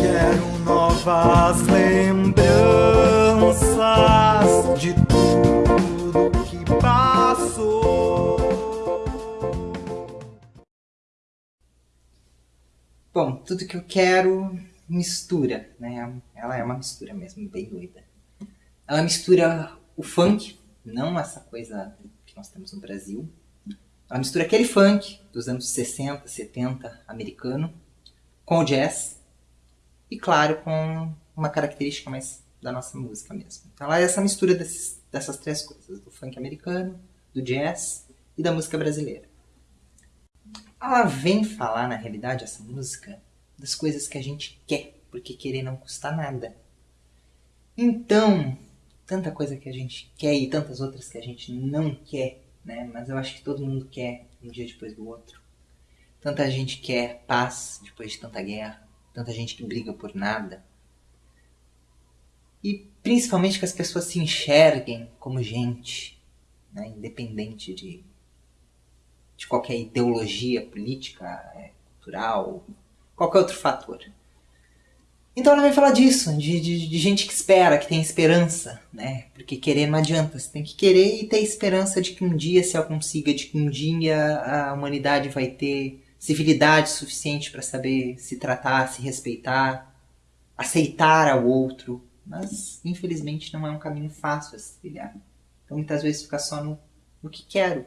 Quero novas lembranças de tudo que passou. Bom, tudo que eu quero mistura, né? Ela é uma mistura mesmo, bem doida. Ela mistura o funk, não essa coisa que nós temos no Brasil. Ela mistura aquele funk dos anos 60, 70, americano, com o jazz e, claro, com uma característica mais da nossa música mesmo. Então ela é essa mistura desses, dessas três coisas, do funk americano, do jazz e da música brasileira. Ela vem falar, na realidade, essa música, das coisas que a gente quer, porque querer não custa nada. Então, tanta coisa que a gente quer e tantas outras que a gente não quer, né? Mas eu acho que todo mundo quer um dia depois do outro. Tanta gente quer paz depois de tanta guerra, tanta gente que briga por nada. E principalmente que as pessoas se enxerguem como gente, né? independente de, de qualquer ideologia política, é, cultural, qualquer outro fator. Então ela vai falar disso, de, de, de, gente que espera, que tem esperança, né? Porque querer não adianta, você tem que querer e ter esperança de que um dia se ela consiga, de que um dia a humanidade vai ter civilidade suficiente para saber se tratar, se respeitar, aceitar ao outro. Mas, infelizmente, não é um caminho fácil a se trilhar. Então, muitas vezes fica só no, no que quero,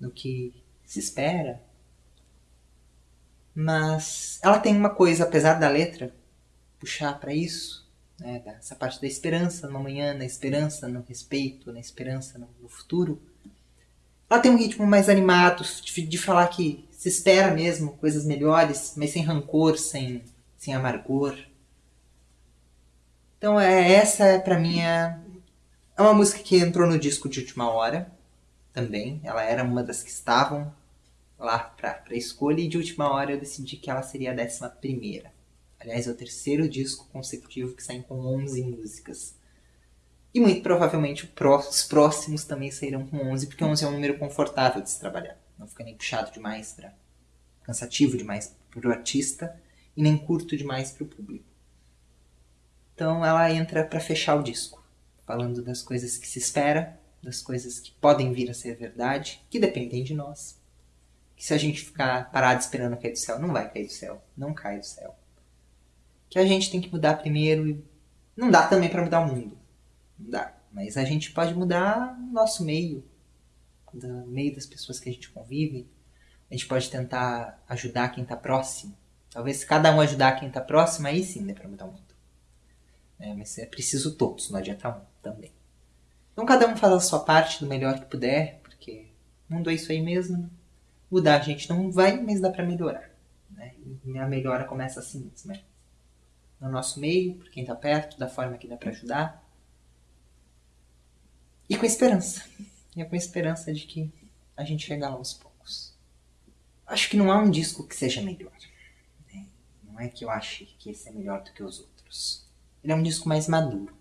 no que se espera. Mas ela tem uma coisa, apesar da letra, puxar para isso, né, essa parte da esperança no amanhã, na esperança no respeito, na esperança no, futuro. Ela tem um ritmo mais animado, de, de, falar que se espera mesmo coisas melhores, mas sem rancor, sem, sem amargor. Então é, essa para mim é, é uma música que entrou no disco de última hora também. Ela era uma das que estavam lá para escolha e de última hora eu decidi que ela seria a décima primeira. Aliás, é o terceiro disco consecutivo que sai com 11 músicas. E muito provavelmente os próximos também sairão com 11, porque 11 é um número confortável de se trabalhar. Não fica nem puxado demais, pra, cansativo demais para o artista e nem curto demais para o público. Então ela entra para fechar o disco, falando das coisas que se espera, das coisas que podem vir a ser verdade, que dependem de nós. Que se a gente ficar parado esperando cair do céu, não vai cair do céu, não cai do céu que a gente tem que mudar primeiro e não dá também para mudar o mundo. Não dá. Mas a gente pode mudar o nosso meio, do meio das pessoas que a gente convive. A gente pode tentar ajudar quem está próximo. Talvez se cada um ajudar quem está próximo, aí sim dê para mudar o mundo. É, mas é preciso todos, não adianta um também. Então cada um faz a sua parte do melhor que puder, porque o mundo é isso aí mesmo. Mudar a gente não vai, mas dá para melhorar. Né? E a melhora começa assim mesmo. Né? No nosso meio, por quem está perto, da forma que dá para ajudar. E com esperança. E é com esperança de que a gente chega aos poucos. Acho que não há um disco que seja melhor. Né? Não é que eu ache que esse é melhor do que os outros. Ele é um disco mais maduro.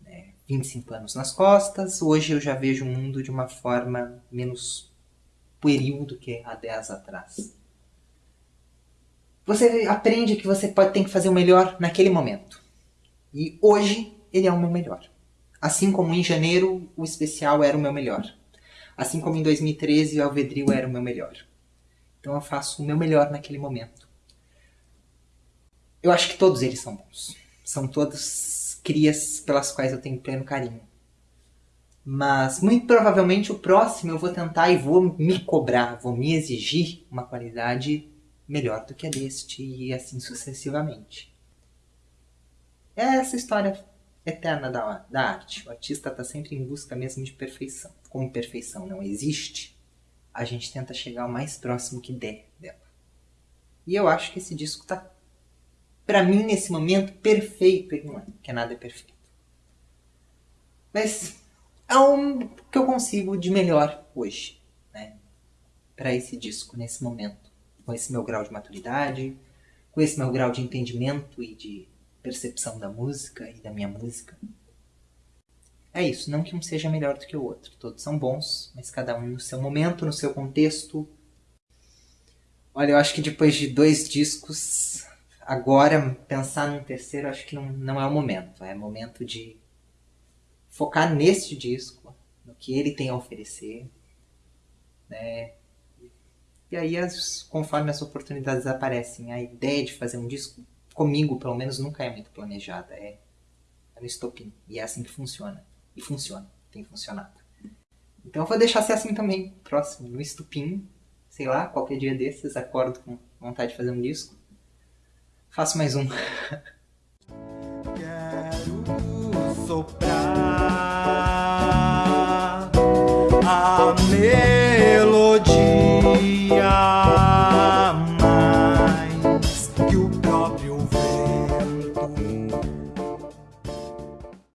Né? 25 anos nas costas, hoje eu já vejo o mundo de uma forma menos pueril do que há 10 atrás. Você aprende que você pode ter que fazer o melhor naquele momento. E hoje ele é o meu melhor. Assim como em janeiro o especial era o meu melhor. Assim como em 2013 o Alvedril era o meu melhor. Então eu faço o meu melhor naquele momento. Eu acho que todos eles são bons. São todas crias pelas quais eu tenho pleno carinho. Mas muito provavelmente o próximo eu vou tentar e vou me cobrar, vou me exigir uma qualidade melhor do que a deste e assim sucessivamente. É essa história eterna da, da arte. O artista está sempre em busca mesmo de perfeição. Como perfeição não existe, a gente tenta chegar o mais próximo que der dela. E eu acho que esse disco está, para mim, nesse momento, perfeito. Ele não é, porque nada é perfeito. Mas é um que eu consigo de melhor hoje, né? Para esse disco, nesse momento com esse meu grau de maturidade, com esse meu grau de entendimento e de percepção da música e da minha música. É isso, não que um seja melhor do que o outro. Todos são bons, mas cada um no seu momento, no seu contexto. Olha, eu acho que depois de dois discos, agora pensar num terceiro, acho que não, não é o momento. É momento de focar neste disco, no que ele tem a oferecer, né? E aí, as, conforme as oportunidades aparecem, a ideia de fazer um disco, comigo pelo menos, nunca é muito planejada. É, é no estopim. E é assim que funciona. E funciona. Tem funcionado. Então eu vou deixar ser assim também, próximo, no estupim. Sei lá, qualquer dia desses, acordo com vontade de fazer um disco. Faço mais um. Quero soprar a